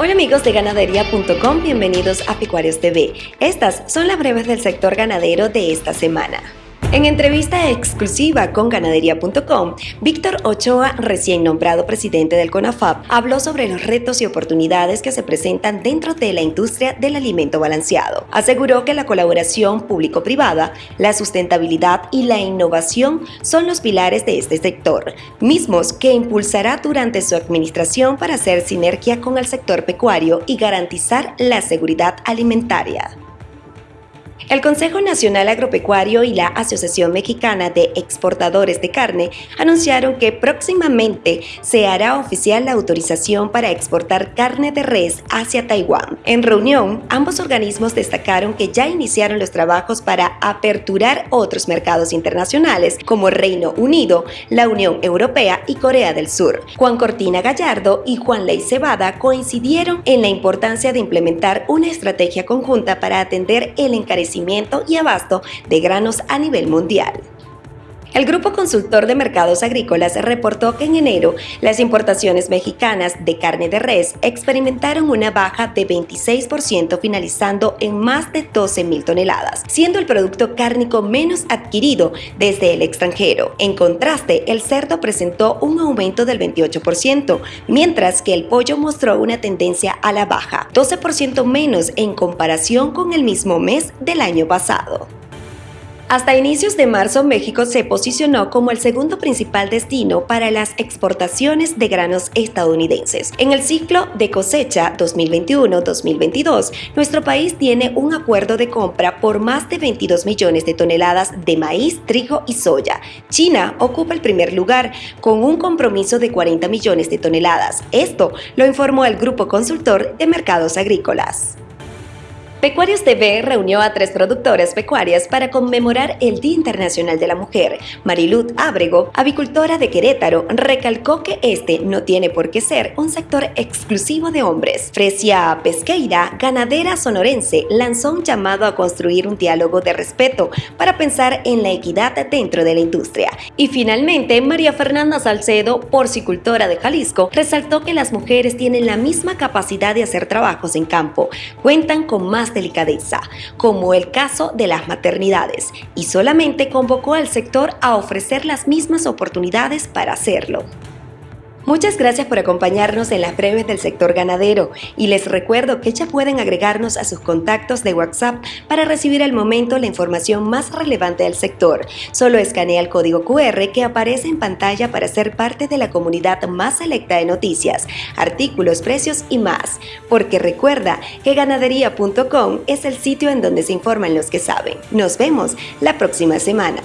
Hola amigos de ganadería.com, bienvenidos a Pecuarios TV. Estas son las breves del sector ganadero de esta semana. En entrevista exclusiva con ganadería.com, Víctor Ochoa, recién nombrado presidente del CONAFAP, habló sobre los retos y oportunidades que se presentan dentro de la industria del alimento balanceado. Aseguró que la colaboración público-privada, la sustentabilidad y la innovación son los pilares de este sector, mismos que impulsará durante su administración para hacer sinergia con el sector pecuario y garantizar la seguridad alimentaria. El Consejo Nacional Agropecuario y la Asociación Mexicana de Exportadores de Carne anunciaron que próximamente se hará oficial la autorización para exportar carne de res hacia Taiwán. En reunión, ambos organismos destacaron que ya iniciaron los trabajos para aperturar otros mercados internacionales como Reino Unido, la Unión Europea y Corea del Sur. Juan Cortina Gallardo y Juan Ley Cebada coincidieron en la importancia de implementar una estrategia conjunta para atender el encarecimiento y abasto de granos a nivel mundial. El Grupo Consultor de Mercados Agrícolas reportó que en enero las importaciones mexicanas de carne de res experimentaron una baja de 26% finalizando en más de 12 mil toneladas, siendo el producto cárnico menos adquirido desde el extranjero. En contraste, el cerdo presentó un aumento del 28%, mientras que el pollo mostró una tendencia a la baja, 12% menos en comparación con el mismo mes del año pasado. Hasta inicios de marzo, México se posicionó como el segundo principal destino para las exportaciones de granos estadounidenses. En el ciclo de cosecha 2021-2022, nuestro país tiene un acuerdo de compra por más de 22 millones de toneladas de maíz, trigo y soya. China ocupa el primer lugar con un compromiso de 40 millones de toneladas. Esto lo informó el Grupo Consultor de Mercados Agrícolas. Pecuarios TV reunió a tres productoras pecuarias para conmemorar el Día Internacional de la Mujer. Marilud Ábrego, avicultora de Querétaro, recalcó que este no tiene por qué ser un sector exclusivo de hombres. Fresia Pesqueira, ganadera sonorense, lanzó un llamado a construir un diálogo de respeto para pensar en la equidad dentro de la industria. Y finalmente, María Fernanda Salcedo, porcicultora de Jalisco, resaltó que las mujeres tienen la misma capacidad de hacer trabajos en campo, cuentan con delicadeza, como el caso de las maternidades, y solamente convocó al sector a ofrecer las mismas oportunidades para hacerlo. Muchas gracias por acompañarnos en las breves del sector ganadero y les recuerdo que ya pueden agregarnos a sus contactos de WhatsApp para recibir al momento la información más relevante del sector. Solo escanea el código QR que aparece en pantalla para ser parte de la comunidad más selecta de noticias, artículos, precios y más. Porque recuerda que ganadería.com es el sitio en donde se informan los que saben. Nos vemos la próxima semana.